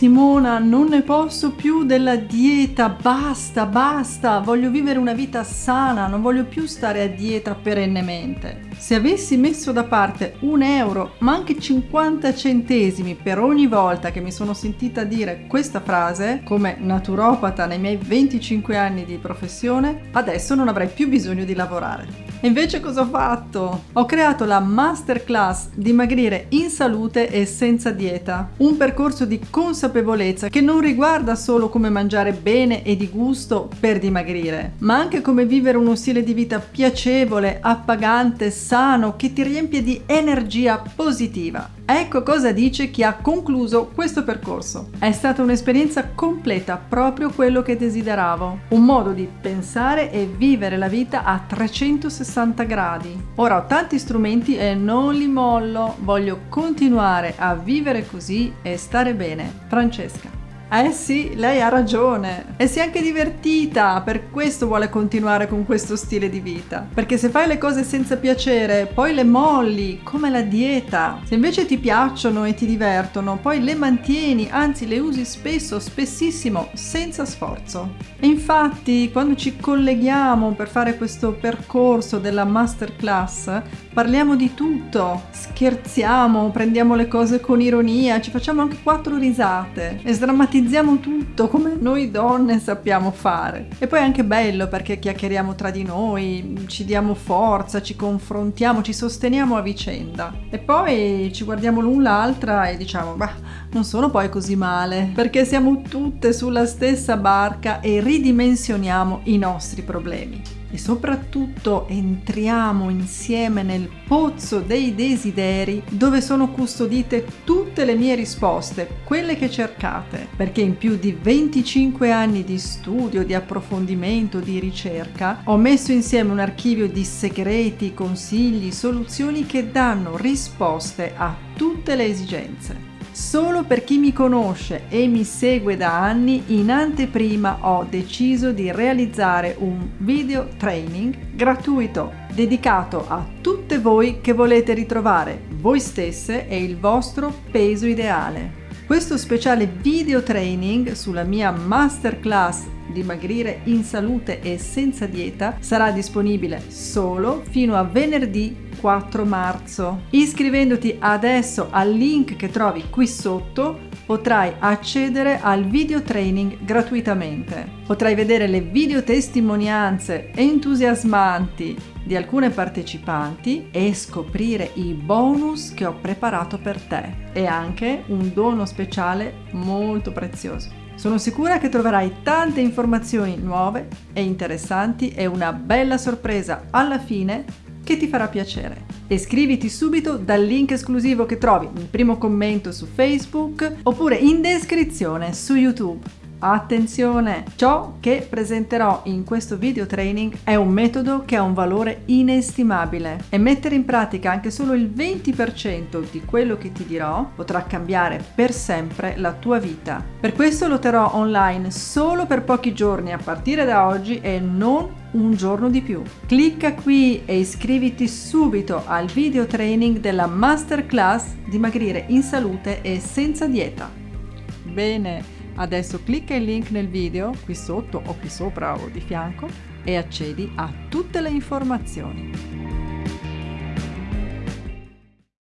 Simona, non ne posso più della dieta, basta, basta, voglio vivere una vita sana, non voglio più stare a dieta perennemente. Se avessi messo da parte un euro, ma anche 50 centesimi per ogni volta che mi sono sentita dire questa frase, come naturopata nei miei 25 anni di professione, adesso non avrei più bisogno di lavorare. Invece cosa ho fatto? Ho creato la masterclass dimagrire in salute e senza dieta, un percorso di consapevolezza che non riguarda solo come mangiare bene e di gusto per dimagrire, ma anche come vivere uno stile di vita piacevole, appagante, sano, che ti riempie di energia positiva. Ecco cosa dice chi ha concluso questo percorso. È stata un'esperienza completa, proprio quello che desideravo. Un modo di pensare e vivere la vita a 360 gradi. Ora ho tanti strumenti e non li mollo. Voglio continuare a vivere così e stare bene. Francesca. Eh sì, lei ha ragione. E si è anche divertita, per questo vuole continuare con questo stile di vita. Perché se fai le cose senza piacere, poi le molli, come la dieta. Se invece ti piacciono e ti divertono, poi le mantieni, anzi le usi spesso, spessissimo, senza sforzo. E infatti, quando ci colleghiamo per fare questo percorso della masterclass, parliamo di tutto. Scherziamo, prendiamo le cose con ironia, ci facciamo anche quattro risate e sdrammatizziamo analizziamo tutto come noi donne sappiamo fare. E poi è anche bello perché chiacchieriamo tra di noi, ci diamo forza, ci confrontiamo, ci sosteniamo a vicenda. E poi ci guardiamo l'un l'altra e diciamo, bah, non sono poi così male, perché siamo tutte sulla stessa barca e ridimensioniamo i nostri problemi e soprattutto entriamo insieme nel pozzo dei desideri dove sono custodite tutte le mie risposte, quelle che cercate, perché in più di 25 anni di studio, di approfondimento, di ricerca, ho messo insieme un archivio di segreti, consigli, soluzioni che danno risposte a tutte le esigenze. Solo per chi mi conosce e mi segue da anni, in anteprima ho deciso di realizzare un video training gratuito dedicato a tutte voi che volete ritrovare voi stesse e il vostro peso ideale. Questo speciale video training sulla mia masterclass dimagrire in salute e senza dieta sarà disponibile solo fino a venerdì 4 marzo. Iscrivendoti adesso al link che trovi qui sotto potrai accedere al video training gratuitamente. Potrai vedere le video testimonianze entusiasmanti di alcune partecipanti e scoprire i bonus che ho preparato per te e anche un dono speciale molto prezioso. Sono sicura che troverai tante informazioni nuove e interessanti e una bella sorpresa alla fine che ti farà piacere. Iscriviti subito dal link esclusivo che trovi nel primo commento su Facebook oppure in descrizione su YouTube. Attenzione! Ciò che presenterò in questo video training è un metodo che ha un valore inestimabile e mettere in pratica anche solo il 20% di quello che ti dirò potrà cambiare per sempre la tua vita. Per questo lo terrò online solo per pochi giorni a partire da oggi e non un giorno di più. Clicca qui e iscriviti subito al video training della masterclass dimagrire in salute e senza dieta. Bene! Adesso clicca il link nel video qui sotto o qui sopra o di fianco e accedi a tutte le informazioni.